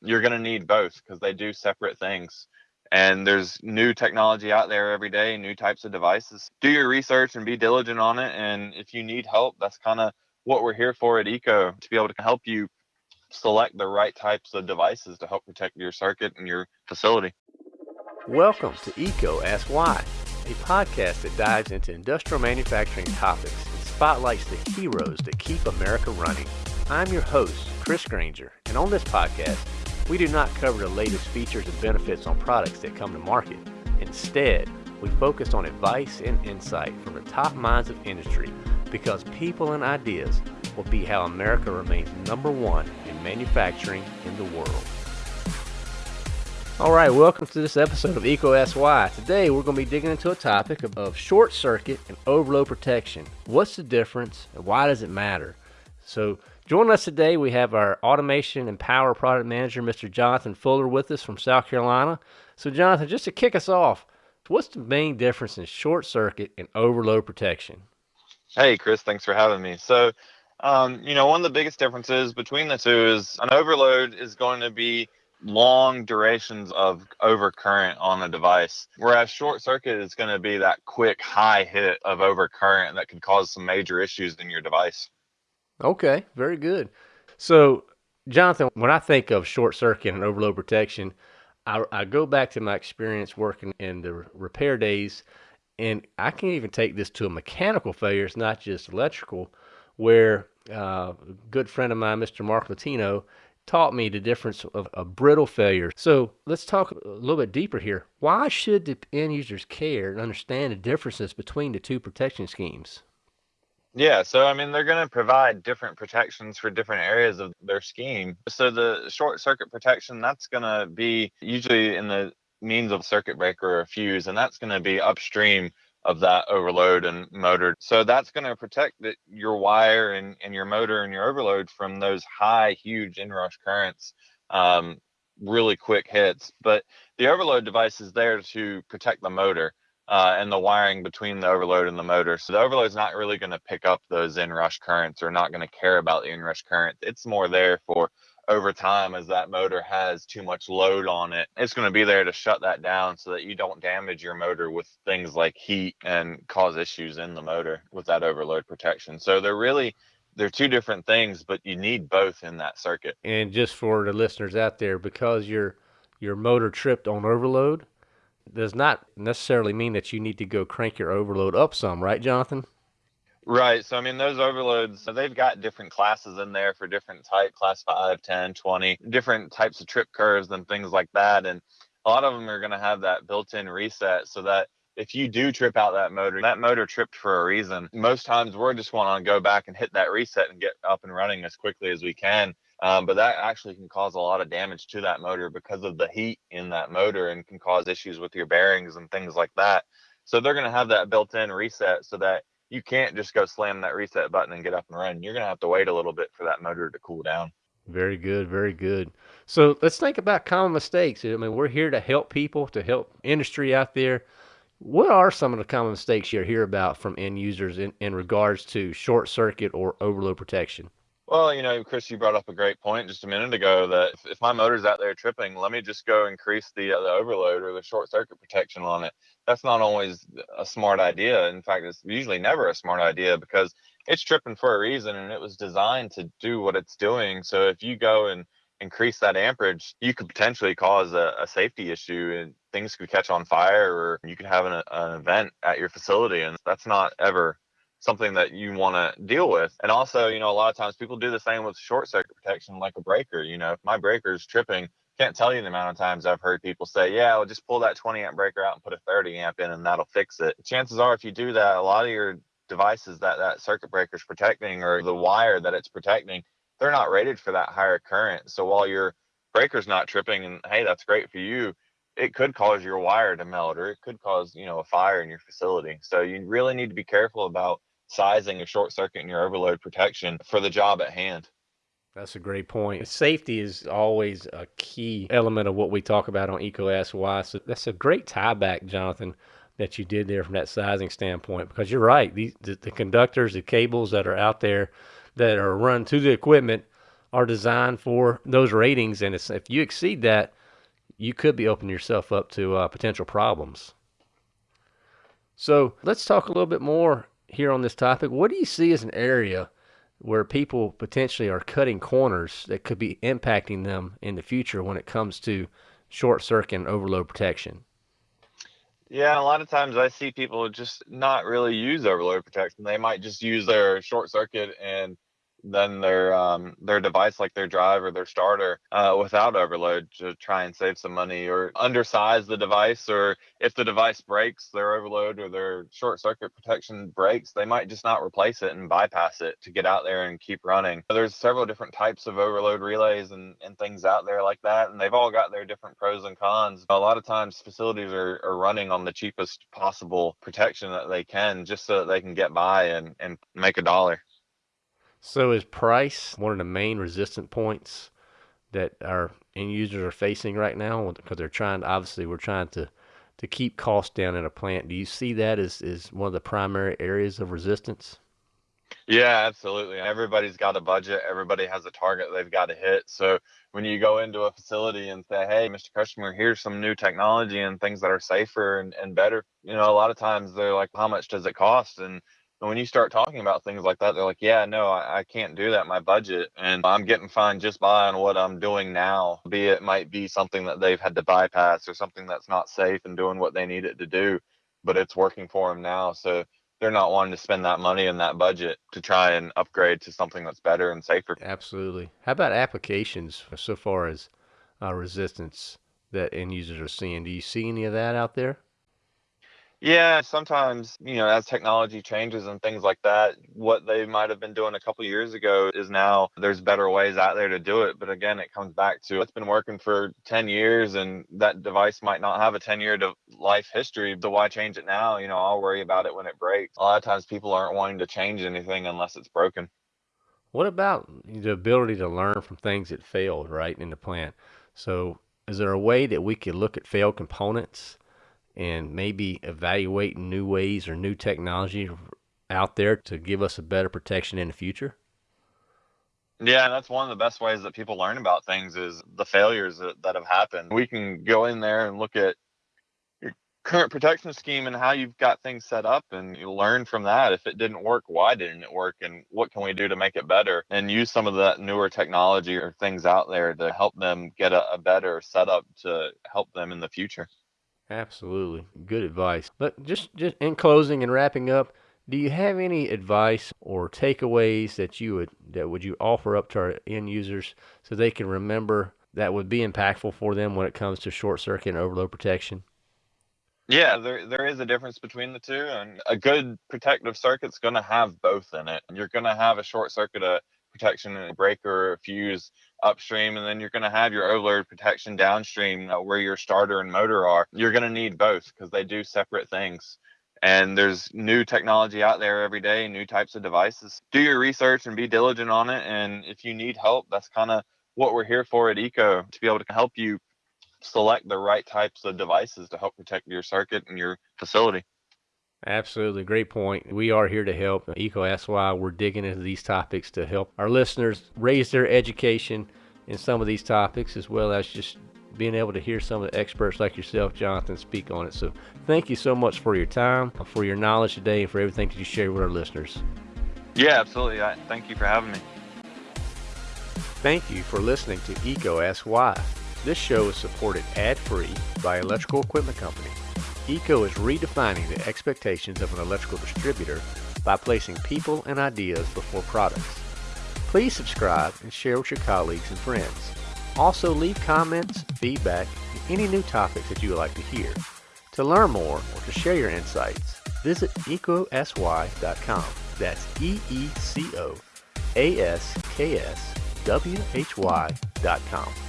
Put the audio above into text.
you're going to need both because they do separate things. And there's new technology out there every day, new types of devices. Do your research and be diligent on it. And if you need help, that's kind of what we're here for at EECO to be able to help you select the right types of devices to help protect your circuit and your facility. Welcome to EECO Ask Why, a podcast that dives into industrial manufacturing topics and spotlights the heroes that keep America running. I'm your host, Chris Granger, and on this podcast, we do not cover the latest features and benefits on products that come to market. Instead, we focus on advice and insight from the top minds of industry because people and ideas will be how America remains number one in manufacturing in the world. All right, welcome to this episode of EECO Ask Today we're going to be digging into a topic of short circuit and overload protection. What's the difference and why does it matter? So Joining us today, we have our automation and power product manager, Mr. Jonathan Fuller, with us from South Carolina. So, Jonathan, just to kick us off, what's the main difference in short circuit and overload protection? Hey, Chris, thanks for having me. So, um, you know, one of the biggest differences between the two is an overload is going to be long durations of overcurrent on a device, whereas short circuit is going to be that quick high hit of overcurrent that could cause some major issues in your device. Okay, very good. So, Jonathan, when I think of short circuit and overload protection, I, I go back to my experience working in the repair days, and I can even take this to a mechanical failure. It's not just electrical, where uh, a good friend of mine, Mr. Mark Latino, taught me the difference of a brittle failure. So let's talk a little bit deeper here. Why should the end users care and understand the differences between the two protection schemes? Yeah, so I mean, they're going to provide different protections for different areas of their scheme. So the short circuit protection, that's going to be usually in the means of circuit breaker or fuse, and that's going to be upstream of that overload and motor. So that's going to protect the, your wire and, and your motor and your overload from those high, huge inrush currents, um, really quick hits. But the overload device is there to protect the motor uh, and the wiring between the overload and the motor. So the overload is not really going to pick up those inrush currents or not going to care about the inrush current. It's more there for over time as that motor has too much load on it. It's going to be there to shut that down so that you don't damage your motor with things like heat and cause issues in the motor with that overload protection. So they're really they're two different things, but you need both in that circuit. And just for the listeners out there, because your your motor tripped on overload, does not necessarily mean that you need to go crank your overload up some, right, Jonathan? Right. So, I mean, those overloads, they've got different classes in there for different type, class 5, 10, 20, different types of trip curves and things like that. And a lot of them are going to have that built in reset so that if you do trip out that motor, that motor tripped for a reason. Most times we're just want to go back and hit that reset and get up and running as quickly as we can. Um, but that actually can cause a lot of damage to that motor because of the heat in that motor and can cause issues with your bearings and things like that. So they're going to have that built in reset so that you can't just go slam that reset button and get up and run. You're going to have to wait a little bit for that motor to cool down. Very good, very good. So let's think about common mistakes. I mean, we're here to help people, to help industry out there. What are some of the common mistakes you hear about from end users in, in regards to short circuit or overload protection? Well, you know, Chris, you brought up a great point just a minute ago that if, if my motor's out there tripping, let me just go increase the uh, the overload or the short circuit protection on it. That's not always a smart idea. In fact, it's usually never a smart idea because it's tripping for a reason and it was designed to do what it's doing. So if you go and increase that amperage, you could potentially cause a, a safety issue and things could catch on fire or you could have an, an event at your facility. And that's not ever something that you want to deal with. And also, you know, a lot of times people do the same with short circuit protection, like a breaker. You know, if my breaker is tripping, can't tell you the amount of times I've heard people say, yeah, well, just pull that 20 amp breaker out and put a 30 amp in and that'll fix it. Chances are, if you do that, a lot of your devices that that circuit breaker is protecting or the wire that it's protecting, they're not rated for that higher current. So while your breaker's not tripping and hey, that's great for you, it could cause your wire to melt or it could cause, you know, a fire in your facility. So you really need to be careful about sizing of short circuit and your overload protection for the job at hand. That's a great point. Safety is always a key element of what we talk about on EECO Ask Why. So that's a great tie back, Jonathan, that you did there from that sizing standpoint. Because you're right, these the, the conductors, the cables that are out there that are run to the equipment are designed for those ratings, and if you exceed that, you could be opening yourself up to uh, potential problems. So let's talk a little bit more here on this topic. What do you see as an area where people potentially are cutting corners that could be impacting them in the future when it comes to short circuit and overload protection? Yeah, a lot of times I see people just not really use overload protection. They might just use their short circuit and than their um, their device like their drive or their starter uh, without overload to try and save some money or undersize the device or if the device breaks their overload or their short circuit protection breaks they might just not replace it and bypass it to get out there and keep running. There's several different types of overload relays and, and things out there like that and they've all got their different pros and cons. A lot of times facilities are, are running on the cheapest possible protection that they can just so that they can get by and, and make a dollar so is price one of the main resistant points that our end users are facing right now? Because they're trying, obviously, we're trying to to keep costs down in a plant. Do you see that as, as one of the primary areas of resistance? Yeah, absolutely. Everybody's got a budget. Everybody has a target they've got to hit. So when you go into a facility and say, hey, Mr. Customer, here's some new technology and things that are safer and, and better, you know, a lot of times they're like, how much does it cost? And and when you start talking about things like that, they're like, yeah, no, I, I, can't do that. My budget and I'm getting fine just by on what I'm doing now. Be it might be something that they've had to bypass or something that's not safe and doing what they need it to do, but it's working for them now. So they're not wanting to spend that money and that budget to try and upgrade to something that's better and safer. Absolutely. How about applications so far as uh, resistance that end users are seeing? Do you see any of that out there? Yeah, sometimes, you know, as technology changes and things like that, what they might have been doing a couple years ago is now there's better ways out there to do it. But again, it comes back to it's been working for 10 years and that device might not have a 10 year life history. So why change it now? You know, I'll worry about it when it breaks. A lot of times people aren't wanting to change anything unless it's broken. What about the ability to learn from things that failed, right, in the plant? So is there a way that we could look at failed components? And maybe evaluate new ways or new technology out there to give us a better protection in the future? Yeah, that's one of the best ways that people learn about things is the failures that, that have happened. We can go in there and look at your current protection scheme and how you've got things set up and you learn from that. If it didn't work, why didn't it work and what can we do to make it better and use some of that newer technology or things out there to help them get a, a better setup to help them in the future. Absolutely. Good advice. But just, just in closing and wrapping up, do you have any advice or takeaways that you would that would you offer up to our end users so they can remember that would be impactful for them when it comes to short circuit and overload protection? Yeah, there there is a difference between the two, and a good protective circuit's going to have both in it. And you're going to have a short circuit, a protection and a breaker, a fuse upstream, and then you're going to have your overload protection downstream uh, where your starter and motor are. You're going to need both because they do separate things. And there's new technology out there every day, new types of devices. Do your research and be diligent on it. And if you need help, that's kind of what we're here for at EECO to be able to help you select the right types of devices to help protect your circuit and your facility. Absolutely. Great point. We are here to help. EECO Asks Why, we're digging into these topics to help our listeners raise their education in some of these topics, as well as just being able to hear some of the experts like yourself, Jonathan, speak on it. So thank you so much for your time, for your knowledge today, and for everything that you share with our listeners. Yeah, absolutely. thank you for having me. Thank you for listening to EECO Asks Why. This show is supported ad-free by Electrical Equipment Company. EECO is redefining the expectations of an electrical distributor by placing people and ideas before products. Please subscribe and share with your colleagues and friends. Also leave comments, feedback, and any new topics that you would like to hear. To learn more or to share your insights, visit eecoaskswhy.com. That's E-E-C-O-A-S-K-S-W-H-Y.com.